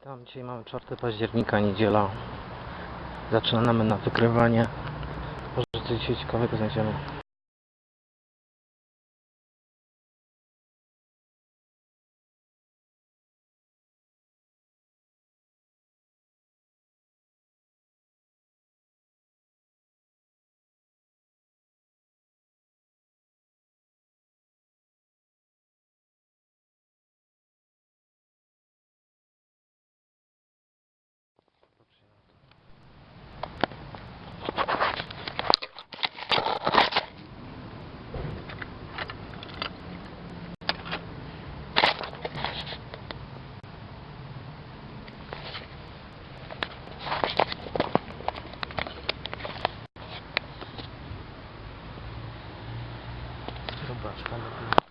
Witam, dzisiaj mamy 4 października, niedziela. Zaczynamy na wykrywanie. Może coś ciekawego znajdziemy. Vamos lá, esconda aqui.